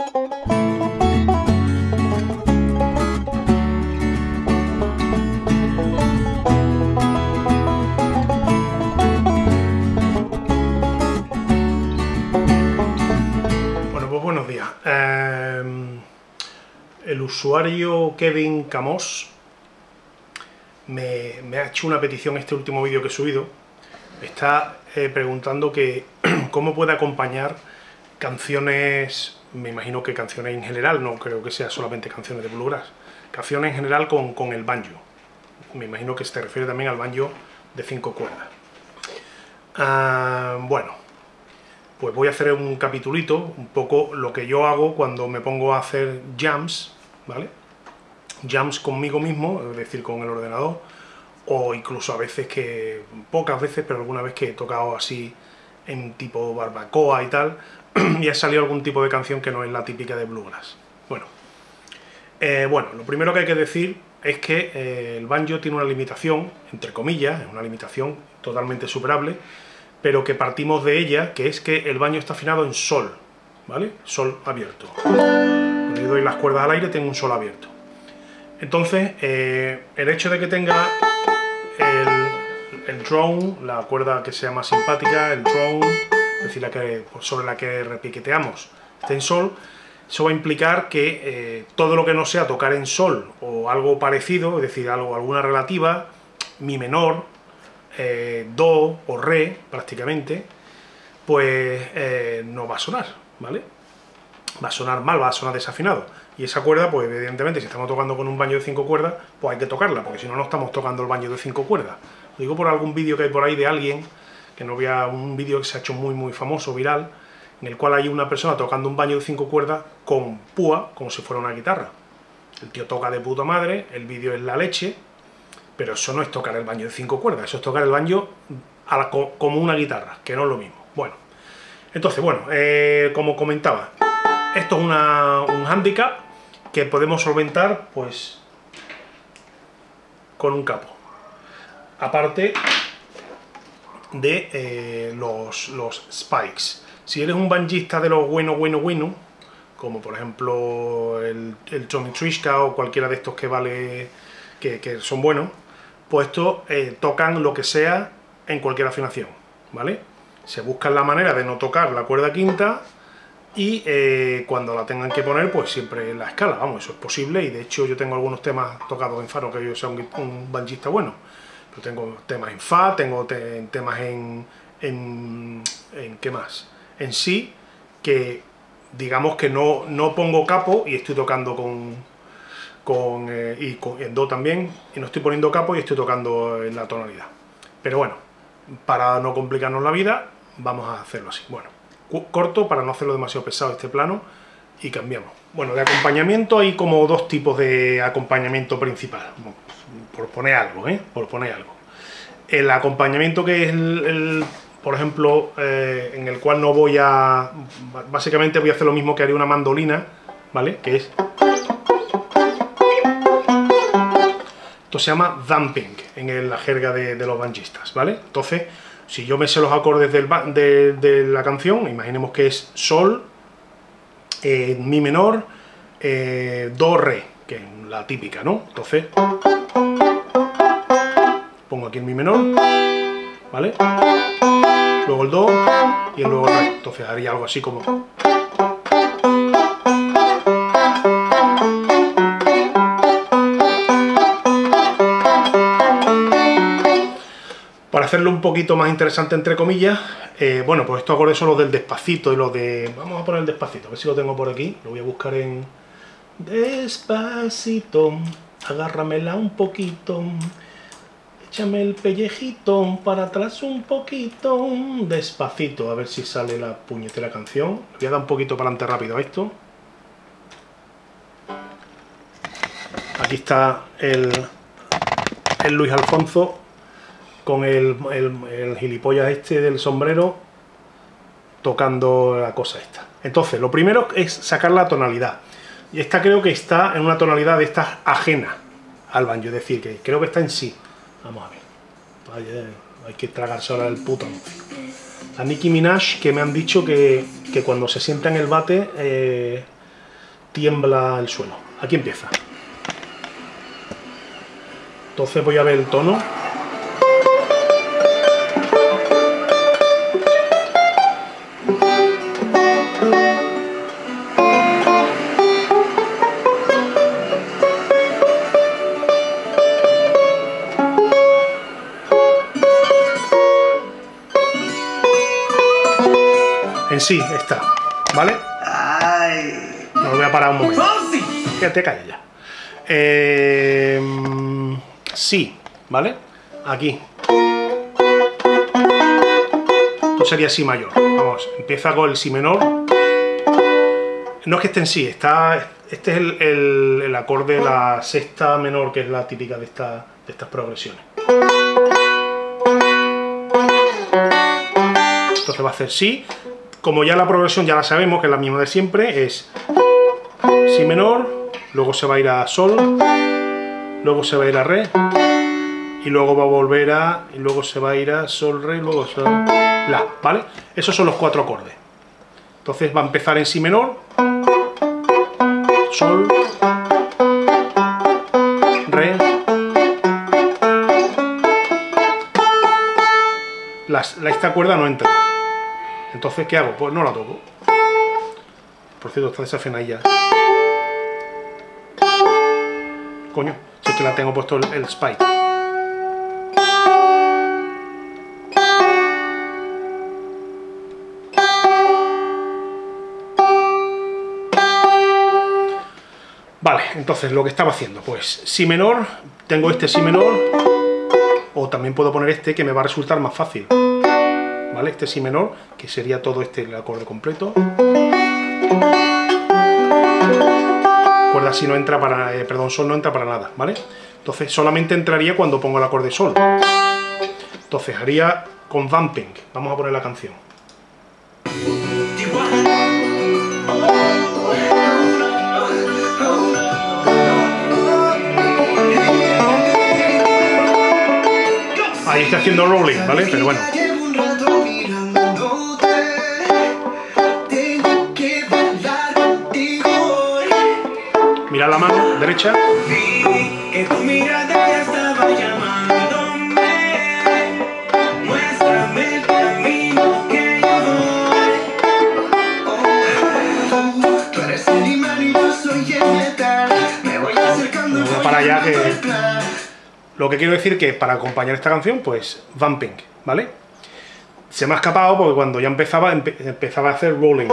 Pues buenos días. Eh, el usuario Kevin Camos me, me ha hecho una petición este último vídeo que he subido. Está eh, preguntando que cómo puede acompañar canciones, me imagino que canciones en general, no creo que sea solamente canciones de bluegrass, canciones en general con, con el banjo. Me imagino que se refiere también al banjo de cinco cuerdas. Ah, bueno, pues voy a hacer un capitulito, un poco lo que yo hago cuando me pongo a hacer jams, ¿vale? Jams conmigo mismo, es decir, con el ordenador, o incluso a veces que, pocas veces, pero alguna vez que he tocado así en tipo barbacoa y tal, y ha salido algún tipo de canción que no es la típica de bluegrass. Bueno, eh, bueno, lo primero que hay que decir es que eh, el banjo tiene una limitación, entre comillas, es una limitación totalmente superable, pero que partimos de ella, que es que el banjo está afinado en sol, ¿vale? Sol abierto. Cuando yo doy las cuerdas al aire tengo un sol abierto. Entonces, eh, el hecho de que tenga el, el drone, la cuerda que sea más simpática, el drone, es decir, la que, sobre la que repiqueteamos, esté en sol, eso va a implicar que eh, todo lo que no sea tocar en sol o algo parecido, es decir, algo, alguna relativa, mi menor, eh, do o re, prácticamente, pues eh, no va a sonar, ¿vale? Va a sonar mal, va a sonar desafinado. Y esa cuerda, pues evidentemente, si estamos tocando con un baño de cinco cuerdas, pues hay que tocarla, porque si no, no estamos tocando el baño de cinco cuerdas. Lo digo por algún vídeo que hay por ahí de alguien, que no vea un vídeo que se ha hecho muy muy famoso, viral, en el cual hay una persona tocando un baño de cinco cuerdas con púa, como si fuera una guitarra. El tío toca de puta madre, el vídeo es la leche, pero eso no es tocar el baño de cinco cuerdas, eso es tocar el baño como una guitarra, que no es lo mismo. Bueno, entonces, bueno, eh, como comentaba, esto es una, un handicap que podemos solventar, pues, con un capo. Aparte de eh, los, los spikes. Si eres un banjista de los bueno, bueno, bueno, como por ejemplo el, el Tommy Trishka o cualquiera de estos que vale que, que son buenos, pues estos eh, tocan lo que sea en cualquier afinación, ¿vale? Se buscan la manera de no tocar la cuerda quinta y eh, cuando la tengan que poner, pues siempre en la escala, vamos, eso es posible y de hecho yo tengo algunos temas tocados en fa, no que yo sea un, un banjista bueno, tengo temas en fa, tengo te, temas en, en, ¿qué más? En sí, que digamos que no, no pongo capo y estoy tocando con, con, eh, y con, en do también, y no estoy poniendo capo y estoy tocando en la tonalidad. Pero bueno, para no complicarnos la vida, vamos a hacerlo así. Bueno, corto para no hacerlo demasiado pesado este plano y cambiamos. Bueno, de acompañamiento hay como dos tipos de acompañamiento principal, por poner algo, ¿eh? Por poner algo. El acompañamiento que es el, por ejemplo, eh, en el cual no voy a... Básicamente voy a hacer lo mismo que haría una mandolina, ¿vale? Que es... Esto se llama dumping en la jerga de, los banjistas, ¿vale? Entonces, si yo me sé los acordes de, la canción, imaginemos que es Sol, eh, Mi menor, Do, Re, que es la típica, ¿no? Entonces, pongo aquí el Mi menor, ¿vale? Luego el Do y luego el Re. Entonces haría algo así como... Para hacerlo un poquito más interesante, entre comillas, eh, bueno, pues estos acordes son los del despacito y los de... Vamos a poner el despacito, a ver si lo tengo por aquí. Lo voy a buscar en... Despacito, agárramela un poquito, échame el pellejito para atrás un poquito, despacito, a ver si sale la puñetera canción. voy a dar un poquito para adelante rápido a esto. Aquí está el, Luis Alfonso con el, gilipollas este del sombrero tocando la cosa esta. Entonces, lo primero es sacar la tonalidad. Y esta creo que está en una tonalidad de esta ajena al banjo, es decir, que creo que está en sí. Vamos a ver. Vaya, hay que tragarse ahora el puto A Nicki Minaj, que me han dicho que, que cuando se sienta en el bate, eh, tiembla el suelo. Aquí empieza. Entonces voy a ver el tono. En sí está, ¿vale? No lo voy a parar un momento. Fíjate, calla ya. Eh, sí, ¿vale? Aquí. Esto sería si mayor. Vamos, empieza con el si menor. No es que esté en sí, está, este es el, el, acorde de la sexta menor, que es la típica de, esta, de estas progresiones. Entonces va a hacer si. Como ya la progresión ya la sabemos, que es la misma de siempre, es si menor, luego se va a ir a sol, luego se va a ir a re, y luego va a volver a, y luego se va a ir a sol, re, y luego sol, la, ¿vale? Esos son los cuatro acordes. Entonces va a empezar en si menor, sol, re, la, esta cuerda no entra. Entonces, ¿qué hago? Pues no la toco. Por cierto, está desafinada ya. Coño, si es que la tengo puesto el, el spike. Vale, entonces lo que estaba haciendo, pues si menor, tengo este si menor, o también puedo poner este que me va a resultar más fácil. ¿Vale? Este si menor, que sería todo este acorde completo. Cuerda si no entra para, eh, perdón, sol no entra para nada, ¿vale? Entonces solamente entraría cuando pongo el acorde sol. Entonces haría con vamping. Vamos a poner la canción. Ahí está haciendo rolling, ¿vale? Pero bueno. Derecha. para allá que lo que quiero decir que para acompañar esta canción, pues vamping, ¿vale? Se me ha escapado porque cuando ya empezaba, empezaba a hacer rolling.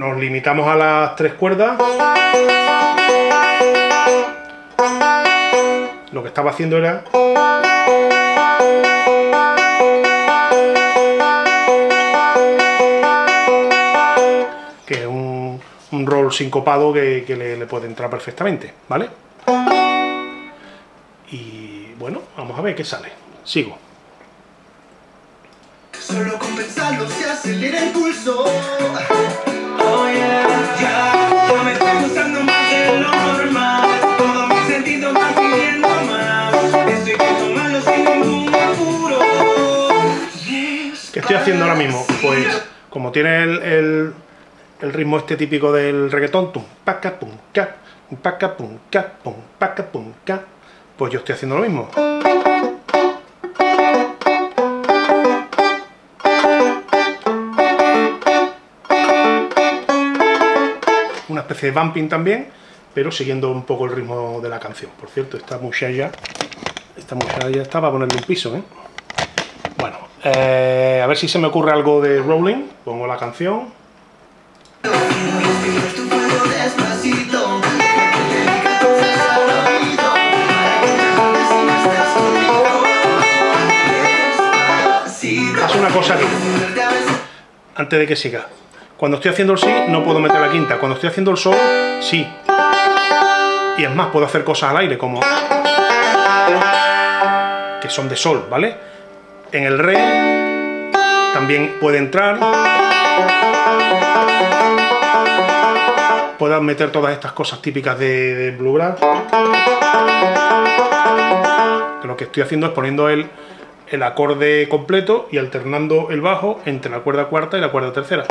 Nos limitamos a las tres cuerdas. Lo que estaba haciendo era... Que es un, roll sincopado que, que le, puede entrar perfectamente, ¿vale? Y bueno, vamos a ver qué sale. Sigo. Solo el. ¿Qué estoy haciendo ahora mismo? Pues como tiene el, el, el ritmo este típico del reggaetón, tum, paca, pum, ca, paca, pum, ca, pum, paca, pum, ca, pues yo estoy haciendo lo mismo. De bumping también, pero siguiendo un poco el ritmo de la canción. Por cierto, esta muchacha, esta muchacha está para ponerle un piso, ¿eh? Bueno, eh, a ver si se me ocurre algo de rolling. Pongo la canción. Haz una cosa aquí, antes de que siga. Cuando estoy haciendo el si, no puedo meter la quinta. Cuando estoy haciendo el sol, sí. Y es más, puedo hacer cosas al aire, como... que son de sol, ¿vale? En el re también puede entrar. Puedo meter todas estas cosas típicas de, de bluegrass. Lo que estoy haciendo es poniendo el, el acorde completo y alternando el bajo entre la cuerda cuarta y la cuerda tercera.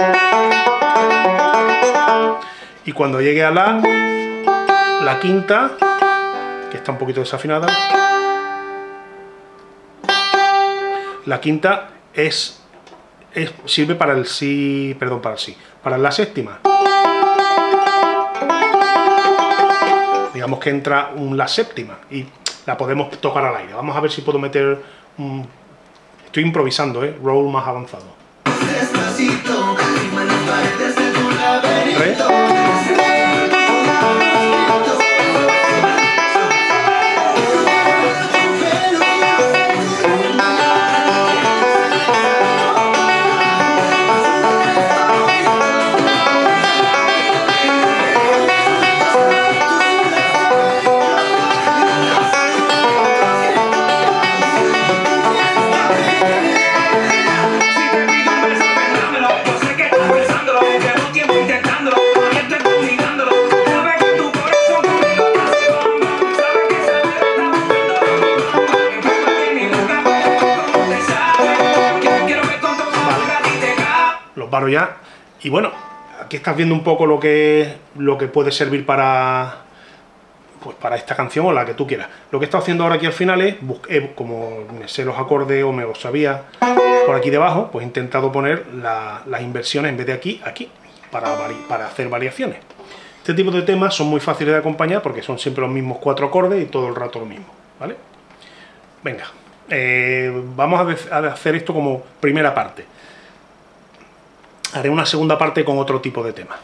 Y cuando llegue a la, la quinta, que está un poquito desafinada, la quinta es, sirve para el si, perdón, para el si, para la séptima. Digamos que entra un, la séptima y la podemos tocar al aire. Vamos a ver si puedo meter un... Estoy improvisando, ¿eh? Roll más avanzado. Ya. Y bueno, aquí estás viendo un poco lo que, lo que puede servir para, pues para esta canción o la que tú quieras. Lo que he estado haciendo ahora aquí al final es, como me sé los acordes o me los sabía por aquí debajo, pues he intentado poner las inversiones en vez de aquí, aquí, para, para hacer variaciones. Este tipo de temas son muy fáciles de acompañar porque son siempre los mismos cuatro acordes y todo el rato lo mismo, ¿vale? Venga, eh, vamos a hacer esto como primera parte haré una segunda parte con otro tipo de tema.